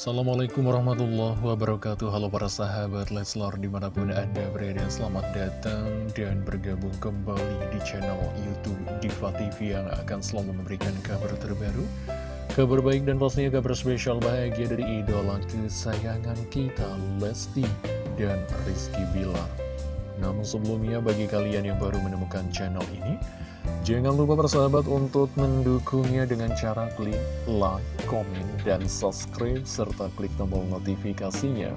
Assalamualaikum warahmatullahi wabarakatuh. Halo para sahabat Leslar di mana pun anda berada Selamat datang dan bergabung kembali di channel Youtube Diva TV Yang akan selalu memberikan kabar terbaru Kabar baik dan pastinya kabar spesial bahagia dari idola kesayangan kita Lesti dan Rizky Bilar Namun sebelumnya bagi kalian yang baru menemukan channel ini Jangan lupa persahabat untuk mendukungnya dengan cara klik like, komen, dan subscribe, serta klik tombol notifikasinya.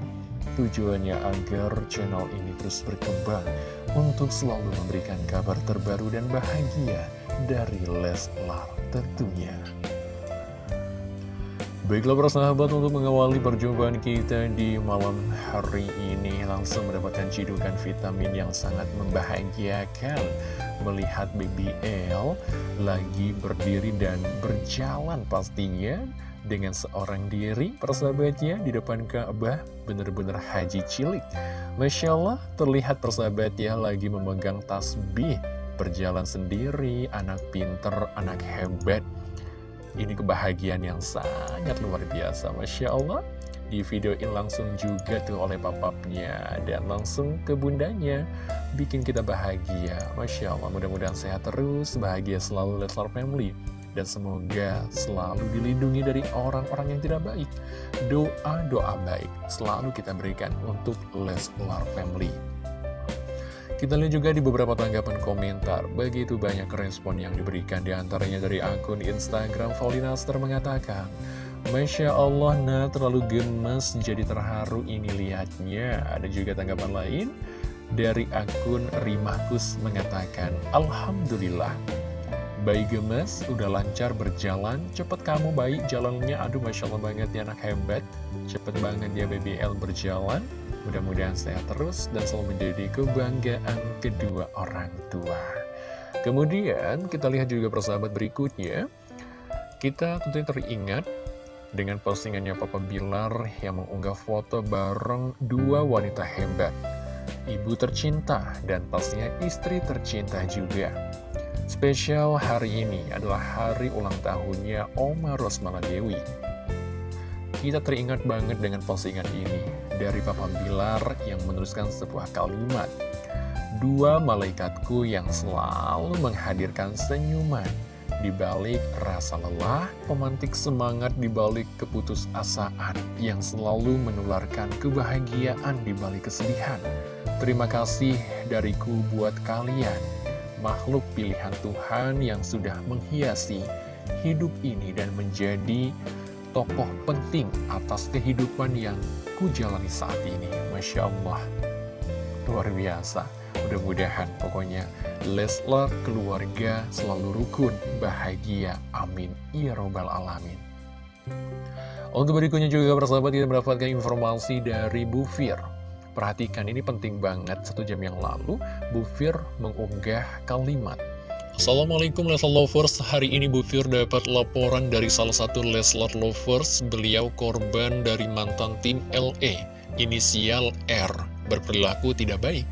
Tujuannya agar channel ini terus berkembang untuk selalu memberikan kabar terbaru dan bahagia dari Leslar tentunya. Baiklah persahabat untuk mengawali perjumpaan kita di malam hari ini Langsung mendapatkan cidukan vitamin yang sangat membahagiakan. Melihat BBL lagi berdiri dan berjalan pastinya Dengan seorang diri persahabatnya di depan Ka'bah Bener-bener haji cilik. Masya Allah terlihat persahabatnya lagi memegang tasbih Berjalan sendiri, anak pinter, anak hebat ini kebahagiaan yang sangat luar biasa, Masya Allah. Di video ini langsung juga tuh oleh papapnya dan langsung ke bundanya. Bikin kita bahagia, Masya Allah. Mudah-mudahan sehat terus, bahagia selalu Leslar Family. Dan semoga selalu dilindungi dari orang-orang yang tidak baik. Doa-doa baik selalu kita berikan untuk Leslar Family. Kita lihat juga di beberapa tanggapan komentar, begitu banyak respon yang diberikan di antaranya dari akun Instagram Volinaster mengatakan, Masya Allah, nah terlalu gemes, jadi terharu ini lihatnya. Ada juga tanggapan lain dari akun Rimakus mengatakan, Alhamdulillah, bayi gemes, udah lancar berjalan, cepet kamu baik jalannya, aduh Masya Allah banget ya anak hebat, cepet banget ya BBL berjalan, Mudah-mudahan sehat terus dan selalu menjadi kebanggaan kedua orang tua. Kemudian kita lihat juga persahabat berikutnya. Kita tentunya teringat dengan postingannya Papa Bilar yang mengunggah foto bareng dua wanita hebat. Ibu tercinta dan pastinya istri tercinta juga. Spesial hari ini adalah hari ulang tahunnya Oma Rosmala Dewi. Kita teringat banget dengan postingan ini dari Papa Bilar yang menuliskan sebuah kalimat. Dua malaikatku yang selalu menghadirkan senyuman di balik rasa lelah, pemantik semangat di balik keputusasaan yang selalu menularkan kebahagiaan di balik kesedihan. Terima kasih dariku buat kalian, makhluk pilihan Tuhan yang sudah menghiasi hidup ini dan menjadi tokoh penting atas kehidupan yang ku jalani saat ini. Masya Allah, luar biasa. Mudah-mudahan pokoknya Leslar keluarga selalu rukun, bahagia. Amin. Ya Robbal Alamin. Untuk berikutnya juga persahabat kita mendapatkan informasi dari Bu Fir. Perhatikan ini penting banget, satu jam yang lalu Bu Fir mengunggah kalimat. Assalamualaikum Leslar Lovers, hari ini Bu Fir dapat laporan dari salah satu Leslar Lovers, beliau korban dari mantan tim LE, inisial R, berperilaku tidak baik.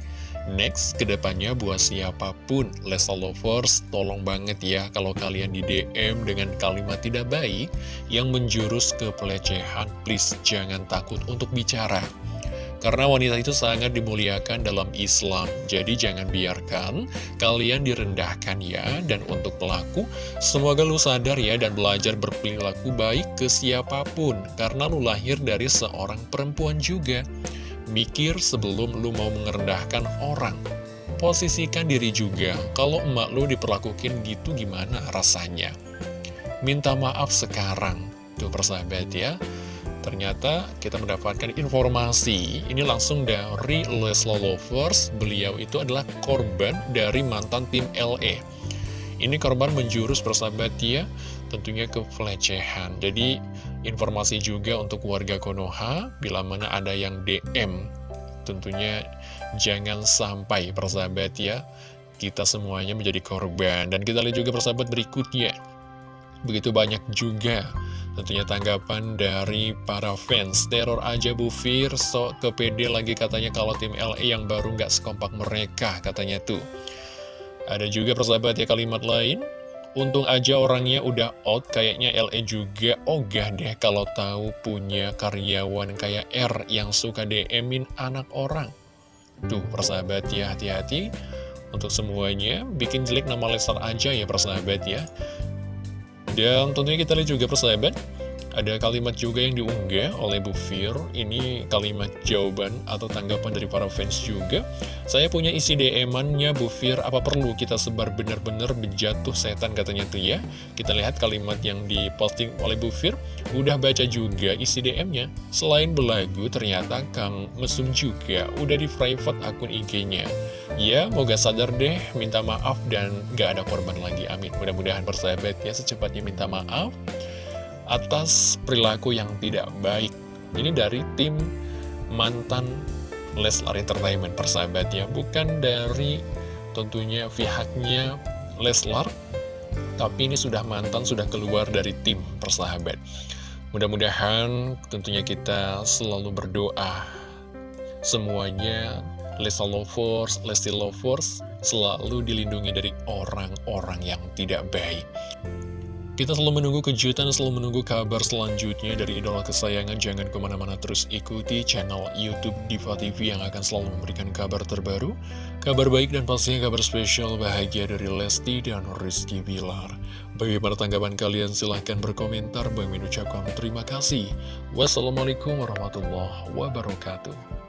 Next, ke depannya buat siapa pun. Leslar Lovers, tolong banget ya kalau kalian di DM dengan kalimat tidak baik yang menjurus ke pelecehan, please jangan takut untuk bicara. Karena wanita itu sangat dimuliakan dalam Islam, jadi jangan biarkan kalian direndahkan ya. Dan untuk pelaku, semoga lu sadar ya dan belajar berperilaku baik ke siapa pun, karena lu lahir dari seorang perempuan juga. Mikir sebelum lu mau mengerendahkan orang. Posisikan diri juga, kalau emak lu diperlakukan gitu gimana rasanya. Minta maaf sekarang, tuh persahabat ya. Ternyata kita mendapatkan informasi ini langsung dari Lesla Lovers. Beliau itu adalah korban dari mantan tim LE. Ini korban menjurus persahabat ya, tentunya ke pelecehan. Jadi informasi juga untuk warga Konoha, bila mana ada yang DM, tentunya jangan sampai persahabat ya, kita semuanya menjadi korban. Dan kita lihat juga persahabat berikutnya. Begitu banyak juga Tentunya tanggapan dari para fans Teror aja Bu Fir Sok kepede lagi katanya kalau tim LA yang baru nggak sekompak mereka Katanya tuh Ada juga persahabat ya kalimat lain Untung aja orangnya udah out, kayaknya LE juga ogah deh kalau tahu punya karyawan kayak R yang suka DM-in anak orang. Tuh, persahabat ya, hati-hati. Untuk semuanya, bikin jelek nama Leslar aja ya persahabat ya. Dan tentunya kita lihat juga persahabat, ada kalimat juga yang diunggah oleh Bu Fir. Ini kalimat jawaban atau tanggapan dari para fans juga. Saya punya isi DM-annya Bu Fir. Apa perlu kita sebar benar-benar bejatuh setan katanya tuh ya? Kita lihat kalimat yang diposting oleh Bu Fir. Udah baca juga isi DM-nya Selain belagu ternyata Kang Mesum juga. Udah di private akun IG-nya Ya moga sadar deh. Minta maaf dan gak ada korban lagi. Amin. Mudah-mudahan persahabat ya secepatnya minta maaf atas perilaku yang tidak baik. Ini dari tim mantan Leslar Entertainment persahabat ya, bukan dari tentunya pihaknya Leslar, tapi ini sudah mantan, sudah keluar dari tim persahabat. Mudah-mudahan tentunya kita selalu berdoa semuanya Lesa Lovers, Lesti Lovers selalu dilindungi dari orang-orang yang tidak baik. Kita selalu menunggu kejutan, selalu menunggu kabar selanjutnya dari idola kesayangan. Jangan ke mana-mana terus ikuti channel Youtube Diva TV yang akan selalu memberikan kabar terbaru, kabar baik dan pastinya kabar spesial bahagia dari Lesti dan Rizky Bilar. Bagaimana tanggapan kalian? Silahkan berkomentar. Bang ucapkan terima kasih. Wassalamualaikum warahmatullahi wabarakatuh.